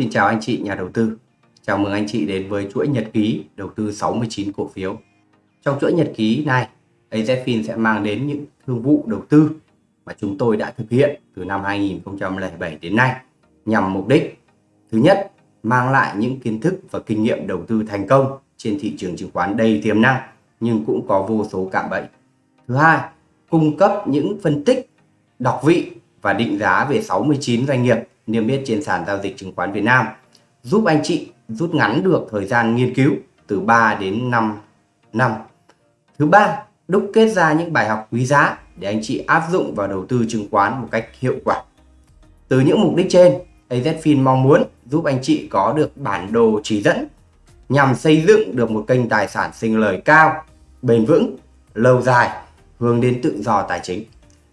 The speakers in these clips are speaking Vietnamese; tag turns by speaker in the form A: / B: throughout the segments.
A: Xin chào anh chị nhà đầu tư. Chào mừng anh chị đến với chuỗi nhật ký đầu tư 69 cổ phiếu. Trong chuỗi nhật ký này, AZFIN sẽ mang đến những thương vụ đầu tư mà chúng tôi đã thực hiện từ năm 2007 đến nay nhằm mục đích thứ nhất mang lại những kiến thức và kinh nghiệm đầu tư thành công trên thị trường chứng khoán đầy tiềm năng nhưng cũng có vô số cạm bẫy. Thứ hai, cung cấp những phân tích, đọc vị và định giá về 69 doanh nghiệp niêm yết trên sàn giao dịch chứng khoán Việt Nam, giúp anh chị rút ngắn được thời gian nghiên cứu từ 3 đến 5 năm. Thứ ba, đúc kết ra những bài học quý giá để anh chị áp dụng vào đầu tư chứng khoán một cách hiệu quả. Từ những mục đích trên, AZFIN mong muốn giúp anh chị có được bản đồ chỉ dẫn nhằm xây dựng được một kênh tài sản sinh lời cao, bền vững, lâu dài, hướng đến tự do tài chính.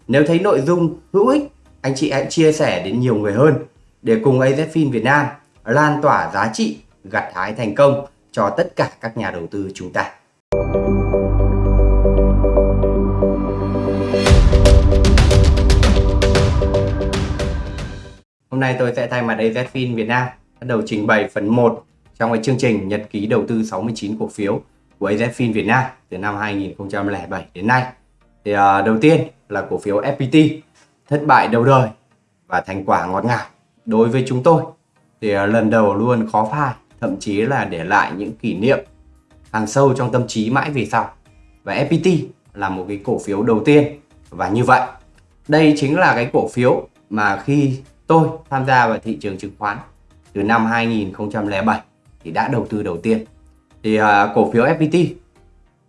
A: Nếu thấy nội dung hữu ích anh chị hãy chia sẻ đến nhiều người hơn để cùng AZFIN Việt Nam lan tỏa giá trị, gặt hái thành công cho tất cả các nhà đầu tư chúng ta. Hôm nay tôi sẽ thay mặt AZFIN Việt Nam bắt đầu trình bày phần 1 trong cái chương trình nhật ký đầu tư 69 cổ phiếu của AZFIN Việt Nam từ năm 2007 đến nay. Thì uh, đầu tiên là cổ phiếu FPT thất bại đầu đời và thành quả ngọt ngào đối với chúng tôi. Thì à, lần đầu luôn khó phai thậm chí là để lại những kỷ niệm hàng sâu trong tâm trí mãi về sau. Và FPT là một cái cổ phiếu đầu tiên và như vậy đây chính là cái cổ phiếu mà khi tôi tham gia vào thị trường chứng khoán từ năm 2007 thì đã đầu tư đầu tiên. Thì uh, cổ phiếu FPT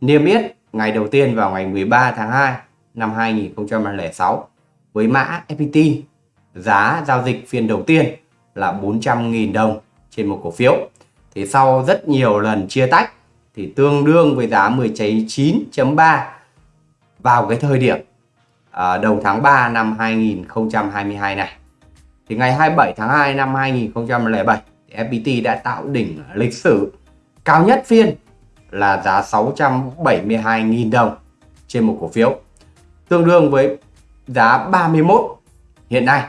A: niêm yết ngày đầu tiên vào ngày 13 tháng 2 năm 2006 với mã FPT giá giao dịch phiên đầu tiên là 400.000 đồng trên một cổ phiếu. Thì sau rất nhiều lần chia tách thì tương đương với giá 19.3 vào cái thời điểm à, đầu tháng 3 năm 2022 này. Thì ngày 27 tháng 2 năm 2007 thì FPT đã tạo đỉnh lịch sử cao nhất phiên là giá 672.000 đồng trên một cổ phiếu tương đương với giá 31 hiện nay.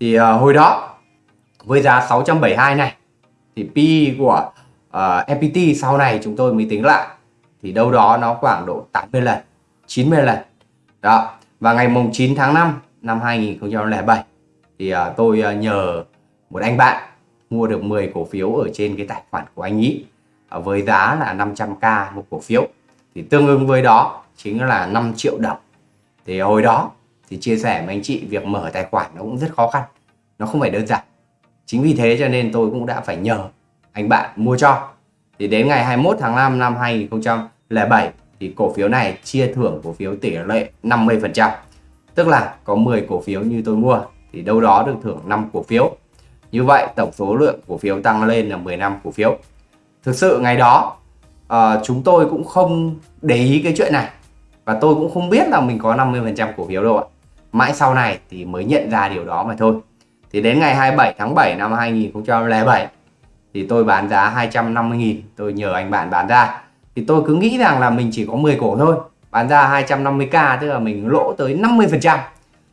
A: Thì uh, hồi đó với giá 672 này thì P của ờ, uh, FPT sau này chúng tôi mới tính lại thì đâu đó nó khoảng độ 80 lần 90 lần. Đó và ngày mùng 9 tháng 5 năm 2007 thì uh, tôi uh, nhờ một anh bạn mua được 10 cổ phiếu ở trên cái tài khoản của anh ý uh, với giá là 500k một cổ phiếu. Thì tương ứng với đó chính là 5 triệu đồng. Thì hồi đó thì chia sẻ với anh chị việc mở tài khoản nó cũng rất khó khăn. Nó không phải đơn giản. Chính vì thế cho nên tôi cũng đã phải nhờ anh bạn mua cho. Thì đến ngày 21 tháng 5 năm 2007 thì cổ phiếu này chia thưởng cổ phiếu tỷ lệ 50 phần trăm. Tức là có 10 cổ phiếu như tôi mua thì đâu đó được thưởng 5 cổ phiếu. Như vậy tổng số lượng cổ phiếu tăng lên là 15 cổ phiếu. Thực sự ngày đó à, chúng tôi cũng không để ý cái chuyện này. Và tôi cũng không biết là mình có 50% cổ phiếu đâu ạ mãi sau này thì mới nhận ra điều đó mà thôi. Thì đến ngày 27 tháng 7 năm 2007 thì tôi bán giá 250.000 tôi nhờ anh bạn bán ra. Thì tôi cứ nghĩ rằng là mình chỉ có 10 cổ thôi, bán ra 250k tức là mình lỗ tới 50 phần trăm.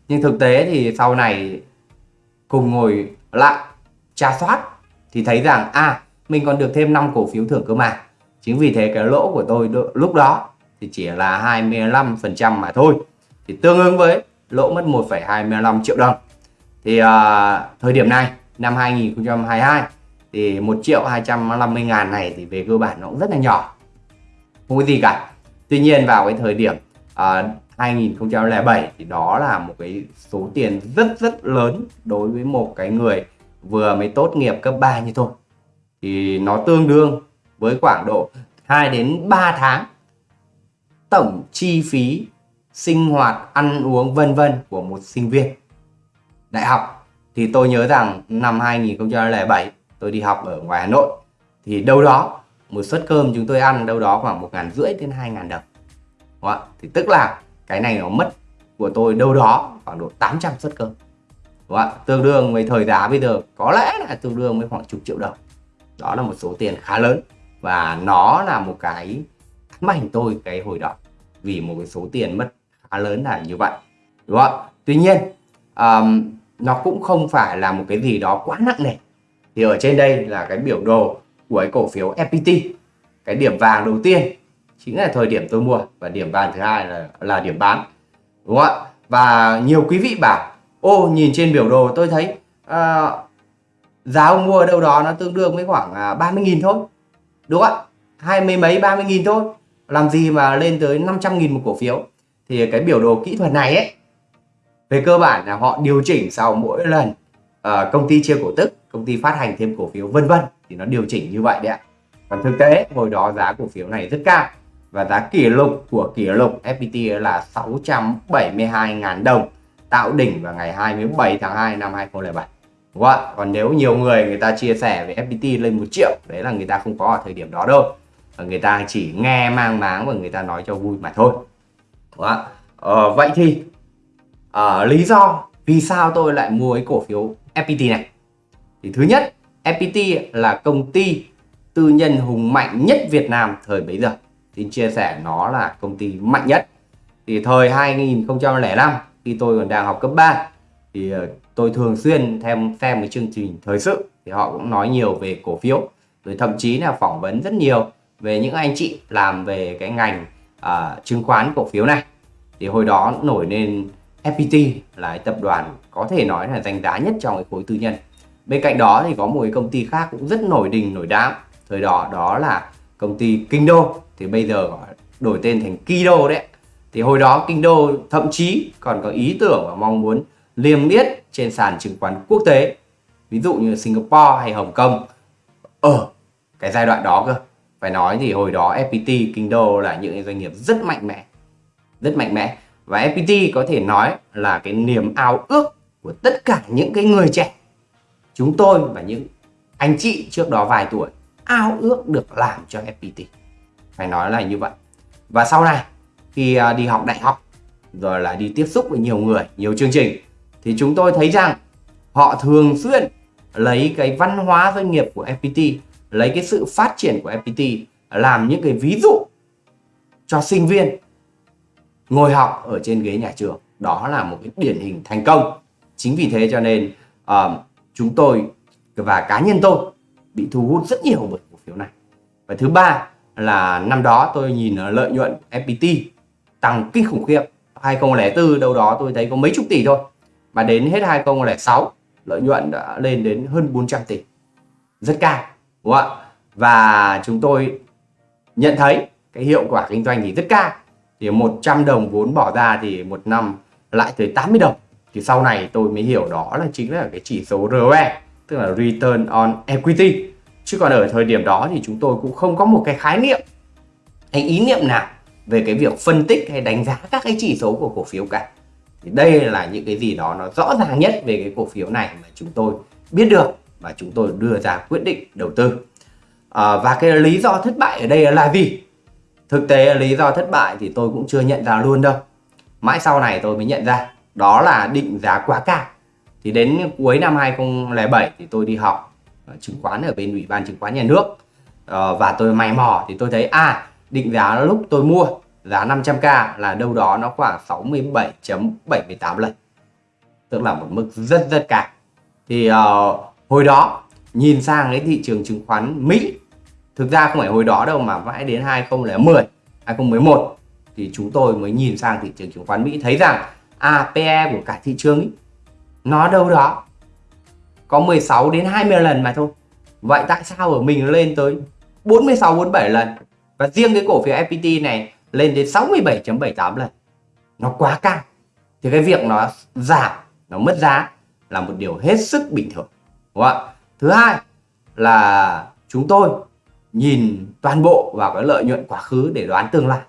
A: Nhưng thực tế thì sau này cùng ngồi lại tra soát thì thấy rằng à mình còn được thêm 5 cổ phiếu thưởng cơ mà. Chính vì thế cái lỗ của tôi lúc đó thì chỉ là 25 phần trăm mà thôi. Thì tương ứng với lỗ mất 1,25 triệu đồng. Thì à, thời điểm này năm 2022 thì 1 triệu 250 ngàn này thì về cơ bản nó cũng rất là nhỏ không có gì cả. Tuy nhiên vào cái thời điểm à, 2007 thì đó là một cái số tiền rất rất lớn đối với một cái người vừa mới tốt nghiệp cấp 3 như tôi. Thì nó tương đương với khoảng độ 2 đến 3 tháng tổng chi phí sinh hoạt, ăn uống, vân vân của một sinh viên. Đại học thì tôi nhớ rằng năm 2007 tôi đi học ở ngoài Hà Nội. Thì đâu đó, một suất cơm chúng tôi ăn đâu đó khoảng một ngàn rưỡi đến hai ngàn đồng. Đúng không? thì tức là cái này nó mất của tôi đâu đó khoảng độ 800 suất cơm. Đúng không? tương đương với thời giá bây giờ, có lẽ là tương đương với khoảng chục triệu đồng. Đó là một số tiền khá lớn và nó là một cái ám ảnh tôi cái hồi đó. Vì một cái số tiền mất khá lớn là như vậy đúng không tuy nhiên um, nó cũng không phải là một cái gì đó quá nặng nề. Thì ở trên đây là cái biểu đồ của cái cổ phiếu FPT cái điểm vàng đầu tiên chính là thời điểm tôi mua và điểm vàng thứ hai là là điểm bán đúng không ạ? Và nhiều quý vị bảo ô nhìn trên biểu đồ tôi thấy uh, giá ông mua ở đâu đó nó tương đương với khoảng à, uh, 30.000 thôi đúng không ạ? Hai mươi mấy 30.000 thôi. Làm gì mà lên tới 500.000 một cổ phiếu? Thì cái biểu đồ kỹ thuật này ấy về cơ bản là họ điều chỉnh sau mỗi lần uh, công ty chia cổ tức công ty phát hành thêm cổ phiếu vân vân thì nó điều chỉnh như vậy đấy ạ. Còn thực tế hồi đó giá cổ phiếu này rất cao và giá kỷ lục của kỷ lục FPT là 672.000 đồng tạo đỉnh vào ngày 27 tháng 2 năm 2007 đúng không ạ? Còn nếu nhiều người người ta chia sẻ về FPT lên một triệu đấy là người ta không có ở thời điểm đó đâu. Và người ta chỉ nghe mang máng và người ta nói cho vui mà thôi ạ. Ờ, vậy thì uh, lý do vì sao tôi lại mua cái cổ phiếu FPT này? Thì thứ nhất FPT là công ty tư nhân hùng mạnh nhất Việt Nam thời bấy giờ. Xin chia sẻ nó là công ty mạnh nhất. Thì thời 2005 khi tôi còn đang học cấp 3 thì ờ, tôi thường xuyên thêm xem cái chương trình thời sự. Thì họ cũng nói nhiều về cổ phiếu. Rồi thậm chí là phỏng vấn rất nhiều về những anh chị làm về cái ngành à, chứng khoán cổ phiếu này. Thì hồi đó nổi lên FPT là tập đoàn có thể nói là danh giá nhất trong cái khối tư nhân. Bên cạnh đó thì có một cái công ty khác cũng rất nổi đình nổi đám. Thời đó đó là công ty Kinh Đô thì bây giờ đổi tên thành Kido đấy. Thì hồi đó Kinh Đô thậm chí còn có ý tưởng và mong muốn liêm yết trên sàn chứng khoán quốc tế. Ví dụ như Singapore hay Hồng Kông. Ở cái giai đoạn đó cơ phải nói thì hồi đó FPT Kinh là những doanh nghiệp rất mạnh mẽ. Rất mạnh mẽ. Và FPT có thể nói là cái niềm ao ước của tất cả những cái người trẻ. Chúng tôi và những anh chị trước đó vài tuổi, ao ước được làm cho FPT phải nói là như vậy. Và sau này, khi à, đi học đại học, rồi là đi tiếp xúc với nhiều người, nhiều chương trình, thì chúng tôi thấy rằng họ thường xuyên lấy cái văn hóa doanh nghiệp của FPT lấy cái sự phát triển của FPT làm những cái ví dụ cho sinh viên ngồi học ở trên ghế nhà trường. Đó là một cái điển hình thành công. Chính vì thế cho nên uh, chúng tôi và cá nhân tôi bị thu hút rất nhiều bởi cổ phiếu này. Và thứ ba là năm đó tôi nhìn lợi nhuận FPT tăng kinh khủng khiếp. 2004 đâu đó tôi thấy có mấy chục tỷ thôi. Mà đến hết 2006 lợi nhuận đã lên đến hơn 400 tỷ. Rất cao đúng không ạ? Và chúng tôi nhận thấy cái hiệu quả kinh doanh thì rất cao. Thì 100 đồng vốn bỏ ra thì một năm lại tới 80 đồng. Thì sau này tôi mới hiểu đó là chính là cái chỉ số ROE tức là Return on Equity. Chứ còn ở thời điểm đó thì chúng tôi cũng không có một cái khái niệm hay ý niệm nào về cái việc phân tích hay đánh giá các cái chỉ số của cổ phiếu cả. Thì đây là những cái gì đó nó rõ ràng nhất về cái cổ phiếu này mà chúng tôi biết được và chúng tôi đưa ra quyết định đầu tư. À, và cái lý do thất bại ở đây là gì? Thực tế lý do thất bại thì tôi cũng chưa nhận ra luôn đâu. Mãi sau này tôi mới nhận ra đó là định giá quá cao. Thì đến cuối năm 2007 thì tôi đi học ờ, chứng khoán ở bên ủy ban chứng khoán nhà nước. À, và tôi mày mò thì tôi thấy à định giá lúc tôi mua giá 500k là đâu đó nó khoảng 67.78 lần tức là một mức rất rất cao. Thì uh, hồi đó nhìn sang cái thị trường chứng khoán Mỹ thực ra không phải hồi đó đâu mà mãi đến 2010 2011 thì chúng tôi mới nhìn sang thị trường chứng khoán Mỹ thấy rằng à PE của cả thị trường ý, nó đâu đó có 16 đến 20 lần mà thôi. Vậy tại sao ở mình lên tới 46 47 lần? Và riêng cái cổ phiếu FPT này lên đến 67.78 lần. Nó quá cao. Thì cái việc nó giảm nó mất giá là một điều hết sức bình thường đúng không ạ? Thứ hai là chúng tôi nhìn toàn bộ vào cái lợi nhuận quá khứ để đoán tương lai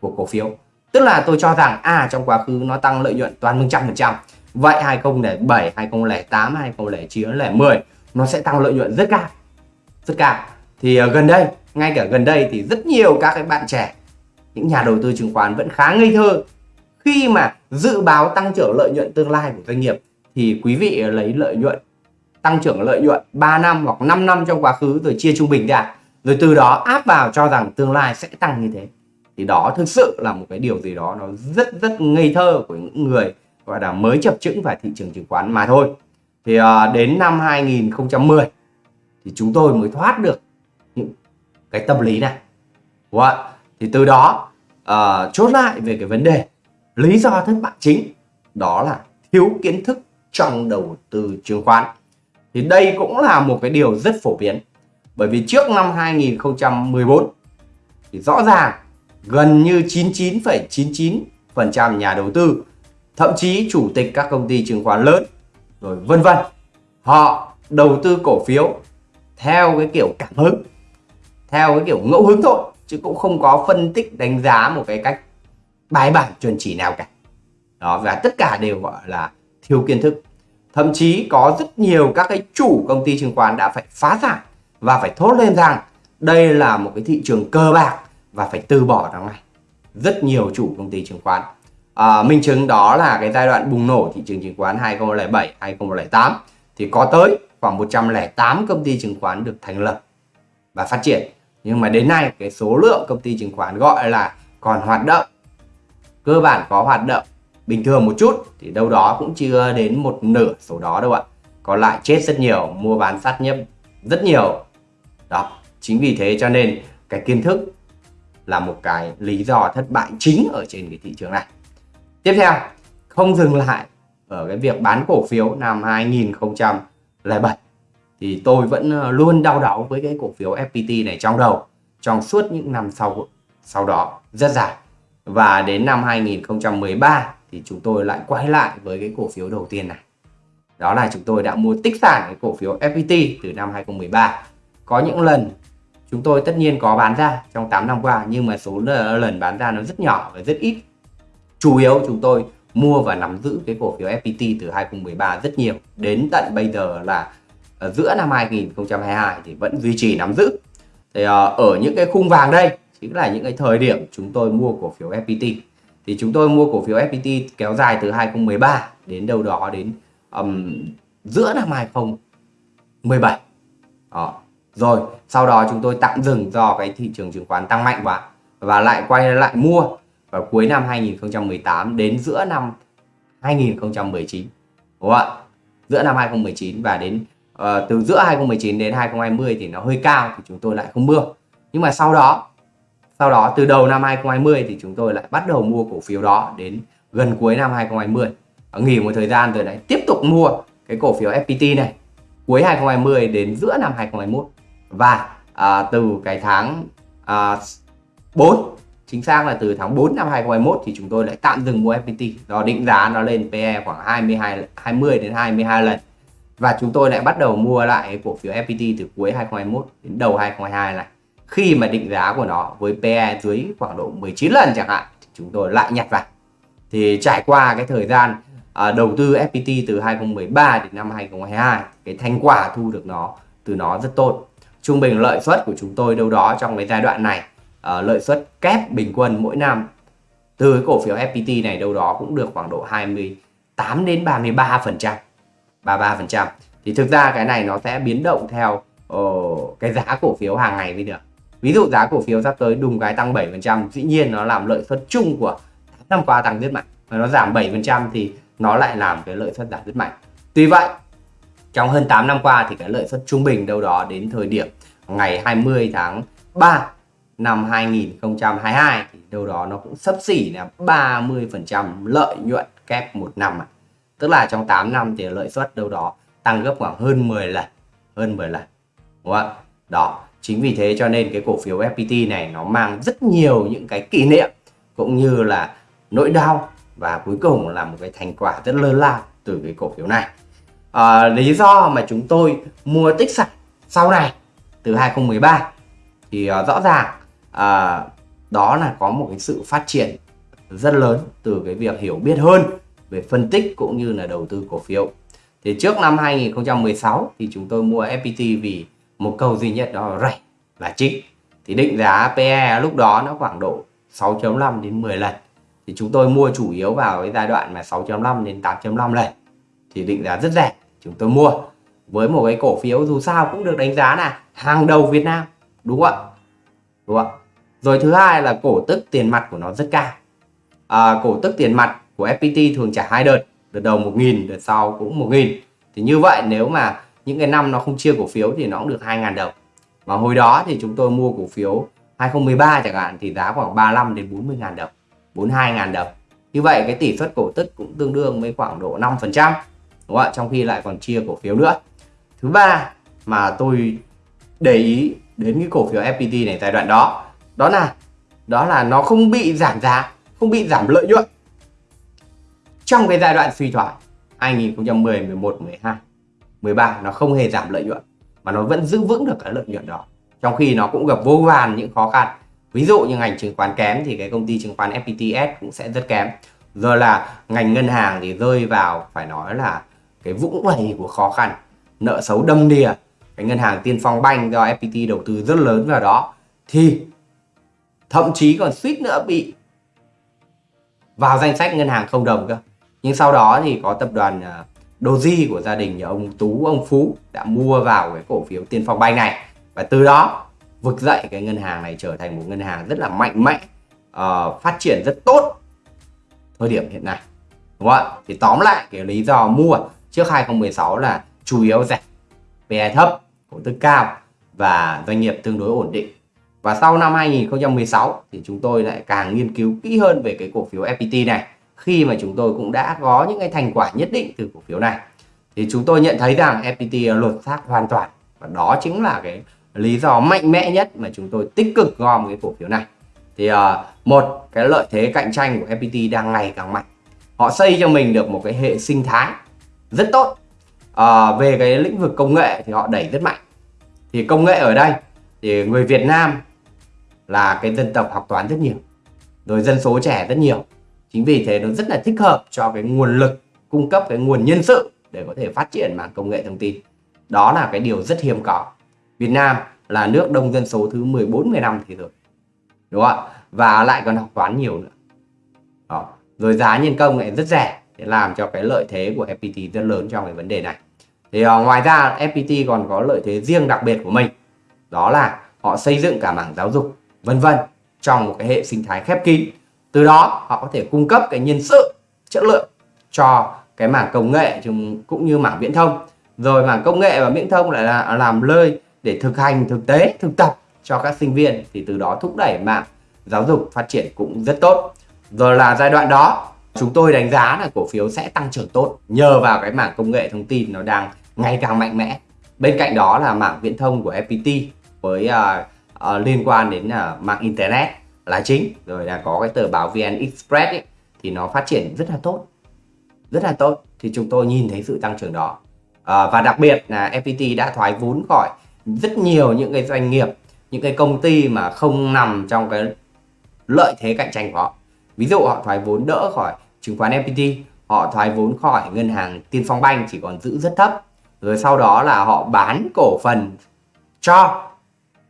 A: của cổ phiếu. Tức là tôi cho rằng à trong quá khứ nó tăng lợi nhuận toàn 100% vậy 2007 2008 2009 2010 nó sẽ tăng lợi nhuận rất cao rất cao. Thì uh, gần đây ngay cả gần đây thì rất nhiều các cái bạn trẻ những nhà đầu tư chứng khoán vẫn khá ngây thơ. Khi mà dự báo tăng trưởng lợi nhuận tương lai của doanh nghiệp thì quý vị lấy lợi nhuận tăng trưởng lợi nhuận 3 năm hoặc 5 năm trong quá khứ rồi chia trung bình ra. Rồi từ đó áp vào cho rằng tương lai sẽ tăng như thế. Thì đó thực sự là một cái điều gì đó nó rất rất ngây thơ của những người gọi là mới chập chững vào thị trường chứng khoán mà thôi. Thì ờ, đến năm 2010 thì chúng tôi mới thoát được những cái tâm lý này. Đúng không thì từ đó uh, chốt lại về cái vấn đề lý do thất bại chính. Đó là thiếu kiến thức trong đầu tư chứng khoán thì đây cũng là một cái điều rất phổ biến. Bởi vì trước năm 2014 thì rõ ràng gần như 99,99% nhà đầu tư thậm chí chủ tịch các công ty chứng khoán lớn rồi vân vân họ đầu tư cổ phiếu theo cái kiểu cảm hứng theo cái kiểu ngẫu hứng thôi chứ cũng không có phân tích đánh giá một cái cách bài bản chuẩn chỉ nào cả. Đó và tất cả đều gọi là thiếu kiến thức thậm chí có rất nhiều các cái chủ công ty chứng khoán đã phải phá sản và phải thốt lên rằng đây là một cái thị trường cơ bạc và phải từ bỏ nó ngay. Rất nhiều chủ công ty chứng khoán. À, minh chứng đó là cái giai đoạn bùng nổ thị trường chứng khoán 2007 2008 thì có tới khoảng 108 công ty chứng khoán được thành lập và phát triển. Nhưng mà đến nay cái số lượng công ty chứng khoán gọi là còn hoạt động cơ bản có hoạt động bình thường một chút thì đâu đó cũng chưa đến một nửa số đó đâu ạ. Còn lại chết rất nhiều, mua bán sát nhấp rất nhiều. Đó, chính vì thế cho nên cái kiến thức là một cái lý do thất bại chính ở trên cái thị trường này. Tiếp theo, không dừng lại ở cái việc bán cổ phiếu năm 2007 thì tôi vẫn ờ, luôn đau đáu với cái cổ phiếu FPT này trong đầu trong suốt những năm sau sau đó rất dài. Và đến năm 2013 thì chúng tôi lại quay lại với cái cổ phiếu đầu tiên này. Đó là chúng tôi đã mua tích sản cái cổ phiếu FPT từ năm 2013 có những lần chúng tôi tất nhiên có bán ra trong 8 năm qua, nhưng mà số lần bán ra nó rất nhỏ và rất ít. Chủ yếu chúng tôi mua và nắm giữ cái cổ phiếu FPT từ 2013 rất nhiều. Đến tận bây giờ là ở giữa năm 2022 thì vẫn duy trì nắm giữ. Thì ờ, ở những cái khung vàng đây chính là những cái thời điểm chúng tôi mua cổ phiếu FPT thì chúng tôi mua cổ phiếu FPT kéo dài từ 2013 đến đâu đó đến um, giữa năm 2017 đó. rồi sau đó chúng tôi tạm dừng do cái thị trường chứng khoán tăng mạnh quá và lại quay lại mua vào cuối năm 2018 đến giữa năm 2019 đúng không ạ? Giữa năm 2019 và đến uh, từ giữa 2019 đến 2020 thì nó hơi cao thì chúng tôi lại không mua. Nhưng mà sau đó sau đó từ đầu năm 2020 thì chúng tôi lại bắt đầu mua cổ phiếu đó đến gần cuối năm 2020 nghỉ một thời gian rồi lại tiếp tục mua cái cổ phiếu FPT này cuối 2020 đến giữa năm 2021 và à, từ cái tháng à, 4 chính xác là từ tháng 4 năm 2021 thì chúng tôi lại tạm dừng mua FPT do định giá nó lên PE khoảng 22 20 đến 22 lần. Và chúng tôi lại bắt đầu mua lại cổ phiếu FPT từ cuối 2021 đến đầu 2022 này khi mà định giá của nó với PE dưới khoảng độ 19 lần chẳng hạn thì chúng tôi lại nhặt vào. Thì trải qua cái thời gian à, đầu tư FPT từ 2013 đến năm 2022 cái thành quả thu được nó từ nó rất tốt. Trung bình lợi suất của chúng tôi đâu đó trong cái giai đoạn này à, lợi suất kép bình quân mỗi năm từ cái cổ phiếu FPT này đâu đó cũng được khoảng độ 28 đến 33 phần trăm 33 phần trăm. Thì thực ra cái này nó sẽ biến động theo uh, cái giá cổ phiếu hàng ngày mới được ví dụ giá cổ phiếu sắp tới đùng cái tăng 7% dĩ nhiên nó làm lợi suất chung của năm qua tăng rất mạnh. Và nó giảm 7% thì nó lại làm cái lợi suất giảm rất mạnh. Tuy vậy, trong hơn 8 năm qua thì cái lợi suất trung bình đâu đó đến thời điểm ngày 20 tháng 3 năm 2022 thì đâu đó nó cũng sấp xỉ là 30% lợi nhuận kép một năm tức là trong 8 năm thì lợi suất đâu đó tăng gấp khoảng hơn 10 lần, hơn 10 lần. Đúng không? đó chính vì thế cho nên cái cổ phiếu FPT này nó mang rất nhiều những cái kỷ niệm cũng như là nỗi đau và cuối cùng là một cái thành quả rất lớn lao từ cái cổ phiếu này. À, lý do mà chúng tôi mua tích sản sau này từ 2013 thì uh, rõ ràng uh, đó là có một cái sự phát triển rất lớn từ cái việc hiểu biết hơn về phân tích cũng như là đầu tư cổ phiếu. Thì trước năm 2016 thì chúng tôi mua FPT vì một câu duy nhất đó là rẻ là chính thì định giá PE lúc đó nó khoảng độ 6.5 đến 10 lần. Thì chúng tôi mua chủ yếu vào cái giai đoạn mà 6.5 đến 8.5 lần. Thì định giá rất rẻ chúng tôi mua. Với một cái cổ phiếu dù sao cũng được đánh giá là hàng đầu Việt Nam đúng không ạ? Đúng không ạ? Rồi thứ hai là cổ tức tiền mặt của nó rất cao. À, cổ tức tiền mặt của FPT thường trả hai đợt đợt đầu 1.000 đợt sau cũng 1.000 thì như vậy nếu mà những cái năm nó không chia cổ phiếu thì nó cũng được 2.000 đồng. Mà hồi đó thì chúng tôi mua cổ phiếu 2013 chẳng hạn thì giá khoảng 35 đến 40 ngàn đồng 42 ngàn đồng. Như vậy cái tỷ suất cổ tức cũng tương đương với khoảng độ 5 phần trăm, đúng không ạ? Trong khi lại còn chia cổ phiếu nữa. Thứ ba mà tôi để ý đến cái cổ phiếu FPT này giai đoạn đó đó là đó là nó không bị giảm giá, không bị giảm lợi nhuận. Trong cái giai đoạn suy thoái 2010 11 12 13 nó không hề giảm lợi nhuận, mà nó vẫn giữ vững được cái lợi nhuận đó. Trong khi nó cũng gặp vô vàn những khó khăn. Ví dụ như ngành chứng khoán kém thì cái công ty chứng khoán FPTS cũng sẽ rất kém. Rồi là ngành ngân hàng thì rơi vào, phải nói là cái vũng vầy của khó khăn, nợ xấu đâm đìa. Cái ngân hàng tiên phong banh do FPT đầu tư rất lớn vào đó. Thì thậm chí còn suýt nữa bị vào danh sách ngân hàng không đồng cơ. Nhưng sau đó thì có tập đoàn à, Doji của gia đình nhà ông Tú ông Phú đã mua vào cái cổ phiếu tiên phong banh này. Và từ đó vực dậy cái ngân hàng này trở thành một ngân hàng rất là mạnh mẽ uh, phát triển rất tốt thời điểm hiện nay. Đúng không ạ? Thì tóm lại cái lý do mua trước 2016 là chủ yếu rẻ PE thấp cổ tức cao và doanh nghiệp tương đối ổn định. Và sau năm 2016 thì chúng tôi lại càng nghiên cứu kỹ hơn về cái cổ phiếu FPT này khi mà chúng tôi cũng đã có những cái thành quả nhất định từ cổ phiếu này. Thì chúng tôi nhận thấy rằng FPT lột xác hoàn toàn và đó chính là cái lý do mạnh mẽ nhất mà chúng tôi tích cực gom cái cổ phiếu này. Thì uh, một cái lợi thế cạnh tranh của FPT đang ngày càng mạnh. Họ xây cho mình được một cái hệ sinh thái rất tốt. Uh, về cái lĩnh vực công nghệ thì họ đẩy rất mạnh. Thì công nghệ ở đây thì người Việt Nam là cái dân tộc học toán rất nhiều rồi dân số trẻ rất nhiều chính vì thế nó rất là thích hợp cho cái nguồn lực cung cấp cái nguồn nhân sự để có thể phát triển mảng công nghệ thông tin. Đó là cái điều rất hiếm có. Việt Nam là nước đông dân số thứ 14 15 thế giới. Đúng không ạ? Và lại còn học toán nhiều nữa. Đó. rồi giá nhân công lại rất rẻ để làm cho cái lợi thế của FPT rất lớn trong cái vấn đề này. Thì uh, ngoài ra FPT còn có lợi thế riêng đặc biệt của mình. Đó là họ xây dựng cả mảng giáo dục vân vân trong một cái hệ sinh thái khép kín từ đó họ có thể cung cấp cái nhân sự chất lượng cho cái mảng công nghệ cũng như mảng viễn thông. Rồi mảng công nghệ và viễn thông lại là làm nơi để thực hành thực tế thực tập cho các sinh viên thì từ đó thúc đẩy mạng giáo dục phát triển cũng rất tốt. Rồi là giai đoạn đó chúng tôi đánh giá là cổ phiếu sẽ tăng trưởng tốt nhờ vào cái mảng công nghệ thông tin nó đang ngày càng mạnh mẽ. Bên cạnh đó là mảng viễn thông của FPT với uh, uh, liên quan đến uh, mạng internet là chính. Rồi là có cái tờ báo VN Express ấy, thì nó phát triển rất là tốt. Rất là tốt. Thì chúng tôi nhìn thấy sự tăng trưởng đó. À, và đặc biệt là FPT đã thoái vốn khỏi rất nhiều những cái doanh nghiệp những cái công ty mà không nằm trong cái lợi thế cạnh tranh của họ. Ví dụ họ thoái vốn đỡ khỏi chứng khoán FPT họ thoái vốn khỏi ngân hàng Tiên Phong Banh chỉ còn giữ rất thấp. Rồi sau đó là họ bán cổ phần cho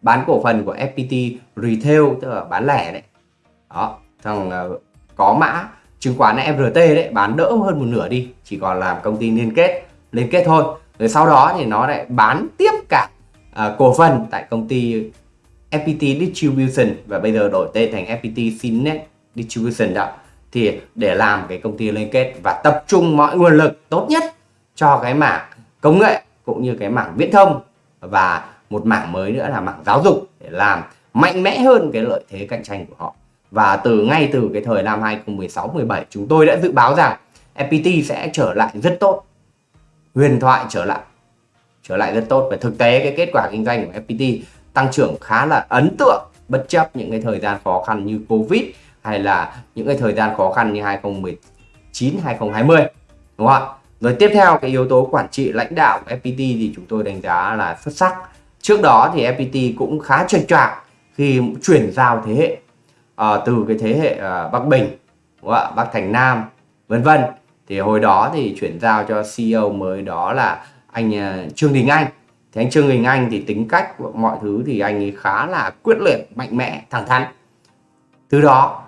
A: bán cổ phần của FPT Retail tức là bán lẻ đấy. Đó thằng ờ, có mã chứng khoán FRT đấy bán đỡ hơn một nửa đi chỉ còn làm công ty liên kết liên kết thôi. Rồi sau đó thì nó lại bán tiếp cả uh, cổ phần tại công ty FPT Distribution và bây giờ đổi tên thành FPT Sinet Distribution đó. Thì để làm cái công ty liên kết và tập trung mọi nguồn lực tốt nhất cho cái mảng công nghệ cũng như cái mảng viễn thông và một mảng mới nữa là mảng giáo dục để làm mạnh mẽ hơn cái lợi thế cạnh tranh của họ. Và từ ngay từ cái thời năm 2016 17 chúng tôi đã dự báo rằng FPT sẽ trở lại rất tốt. Huyền thoại trở lại trở lại rất tốt. Và thực tế cái kết quả kinh doanh của FPT tăng trưởng khá là ấn tượng, bất chấp những cái thời gian khó khăn như Covid hay là những cái thời gian khó khăn như 2019 2020 đúng không ạ? Rồi tiếp theo, cái yếu tố quản trị lãnh đạo của FPT thì chúng tôi đánh giá là xuất sắc trước đó thì FPT cũng khá chệch choạc khi chuyển giao thế hệ à, từ cái thế hệ à, Bắc Bình đúng không ạ? Bắc Thành Nam vân vân. Thì hồi đó thì chuyển giao cho CEO mới đó là anh à, Trương Đình Anh. Thì anh Trương Đình Anh thì tính cách mọi thứ thì anh ấy khá là quyết liệt mạnh mẽ thẳng thắn. Từ đó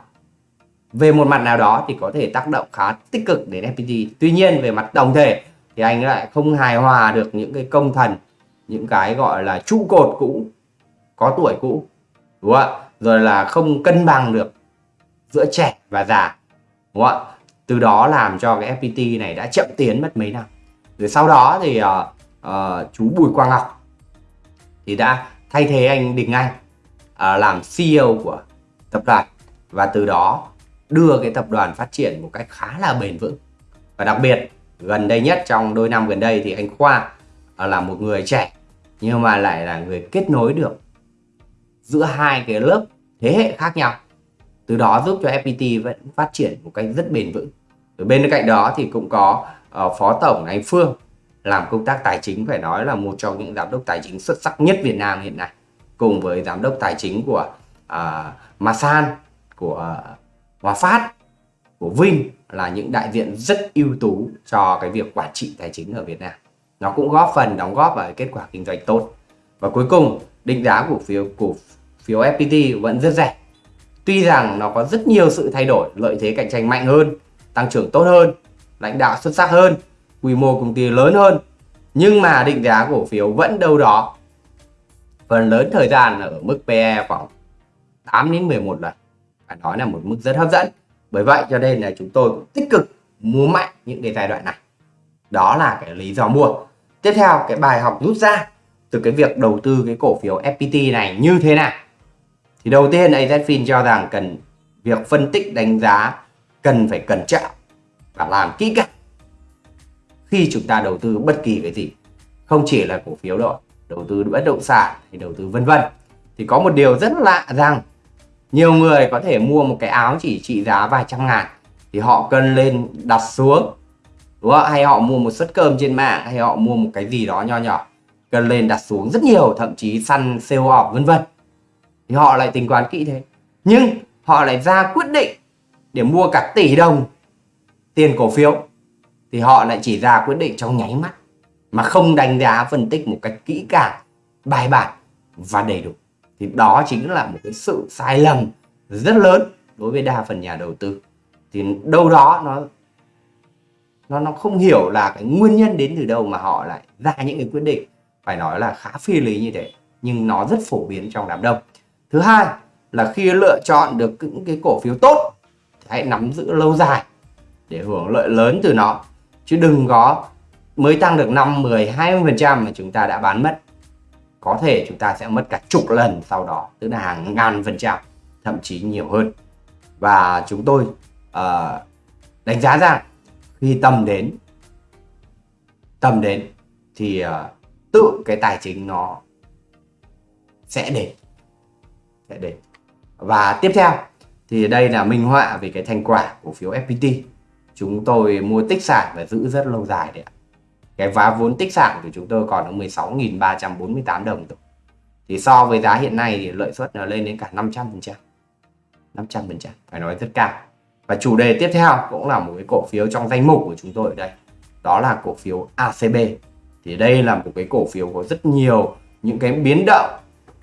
A: về một mặt nào đó thì có thể tác động khá tích cực đến FPT tuy nhiên về mặt tổng thể thì anh lại không hài hòa được những cái công thần những cái gọi là trụ cột cũ có tuổi cũ đúng không ạ? Rồi là không cân bằng được giữa trẻ và già đúng không ạ? Từ đó làm cho cái FPT này đã chậm tiến mất mấy năm. Rồi sau đó thì uh, uh, chú Bùi Quang Ngọc thì đã thay thế anh Đình Anh uh, làm CEO của tập đoàn. Và từ đó đưa cái tập đoàn phát triển một cách khá là bền vững. Và đặc biệt gần đây nhất trong đôi năm gần đây thì anh Khoa À, là một người trẻ nhưng mà lại là người kết nối được giữa hai cái lớp thế hệ khác nhau. Từ đó giúp cho FPT vẫn phát triển một cách rất bền vững. Ở bên cạnh đó thì cũng có uh, phó tổng anh Phương làm công tác tài chính phải nói là một trong những giám đốc tài chính xuất sắc nhất Việt Nam hiện nay cùng với giám đốc tài chính của uh, Masan của uh, Hòa Phát của Vinh là những đại diện rất ưu tú cho cái việc quản trị tài chính ở Việt Nam nó cũng góp phần đóng góp vào kết quả kinh doanh tốt. Và cuối cùng, định giá cổ phiếu cổ phiếu FPT vẫn rất rẻ. Tuy rằng nó có rất nhiều sự thay đổi, lợi thế cạnh tranh mạnh hơn, tăng trưởng tốt hơn, lãnh đạo xuất sắc hơn, quy mô công ty lớn hơn. Nhưng mà định giá cổ phiếu vẫn đâu đó. Phần lớn thời gian là ở mức PE khoảng 8 đến 11 lần. Phải nói là một mức rất hấp dẫn. Bởi vậy cho nên là chúng tôi cũng tích cực mua mạnh những cái giai đoạn này. Đó là cái lý do mua tiếp theo, cái bài học rút ra từ cái việc đầu tư cái cổ phiếu FPT này như thế nào? Thì đầu tiên AZFIN cho rằng cần, việc phân tích đánh giá cần phải cẩn trọng và làm kỹ càng khi chúng ta đầu tư bất kỳ cái gì. Không chỉ là cổ phiếu đâu, đầu tư bất động sản hay đầu tư vân vân. Thì có một điều rất lạ rằng nhiều người có thể mua một cái áo chỉ trị giá vài trăm ngàn thì họ cần lên đặt xuống đúng không? hay họ mua một suất cơm trên mạng, hay họ mua một cái gì đó nho nhỏ cần lên đặt xuống rất nhiều, thậm chí săn sale off, vân vân. Thì họ lại tính toán kỹ thế. Nhưng họ lại ra quyết định để mua cả tỷ đồng tiền cổ phiếu. Thì họ lại chỉ ra quyết định trong nháy mắt, mà không đánh giá phân tích một cách kỹ càng, bài bản và đầy đủ. Thì đó chính là một cái sự sai lầm rất lớn đối với đa phần nhà đầu tư. Thì đâu đó nó nó nó không hiểu là cái nguyên nhân đến từ đâu mà họ lại ra những cái quyết định. Phải nói là khá phi lý như thế nhưng nó rất phổ biến trong đám đông. Thứ hai là khi lựa chọn được những cái cổ phiếu tốt hãy nắm giữ lâu dài để hưởng lợi lớn từ nó. Chứ đừng có mới tăng được 5, 10, 20 phần trăm mà chúng ta đã bán mất. Có thể chúng ta sẽ mất cả chục lần sau đó tức là hàng ngàn phần trăm thậm chí nhiều hơn. Và chúng tôi uh, đánh giá rằng khi tầm đến tầm đến thì uh, tự cái tài chính nó sẽ đến sẽ đến. Và tiếp theo thì đây là minh họa về cái thành quả cổ phiếu FPT chúng tôi mua tích sản và giữ rất lâu dài đấy ạ. Cái vá vốn tích sản của chúng tôi còn ở 16.348 đồng thôi. Thì so với giá hiện nay thì lợi suất nó lên đến cả 500 phần trăm 500 phần trăm phải nói rất cao và chủ đề tiếp theo cũng là một cái cổ phiếu trong danh mục của chúng tôi ở đây, đó là cổ phiếu ACB thì đây là một cái cổ phiếu có rất nhiều những cái biến động,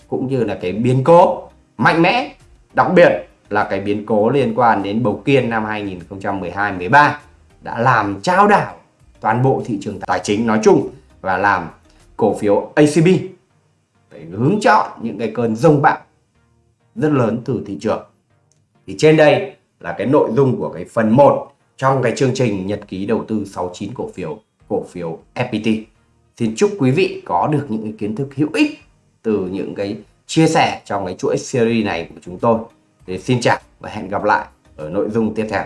A: cũng như là cái biến cố mạnh mẽ, đặc biệt là cái biến cố liên quan đến bầu kiên năm 2012-13 đã làm trao đảo toàn bộ thị trường tài chính nói chung và làm cổ phiếu ACB phải hướng chọn những cái cơn rông bão rất lớn từ thị trường. Thì trên đây là cái nội dung của cái phần 1 trong cái chương trình nhật ký đầu tư 69 cổ phiếu cổ phiếu FPT xin chúc quý vị có được những cái kiến thức hữu ích từ những cái chia sẻ trong cái chuỗi series này của chúng tôi. Thì xin chào và hẹn gặp lại ở nội dung tiếp theo.